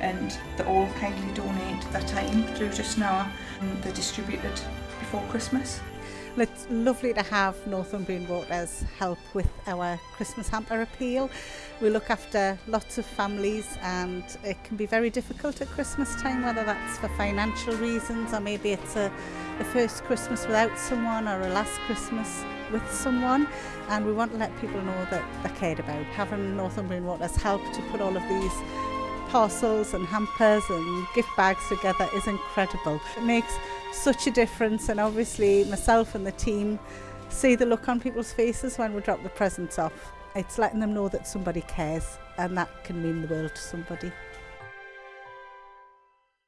and they all kindly donate their time through just now, and um, they're distributed before Christmas. it's lovely to have Northumbrian Waters help with our Christmas hamper appeal. We look after lots of families and it can be very difficult at Christmas time, whether that's for financial reasons or maybe it's a, a first Christmas without someone or a last Christmas with someone and we want to let people know that they're cared about. Having Northumbrian Waters help to put all of these parcels and hampers and gift bags together is incredible. It makes such a difference and obviously myself and the team see the look on people's faces when we drop the presents off. It's letting them know that somebody cares and that can mean the world to somebody.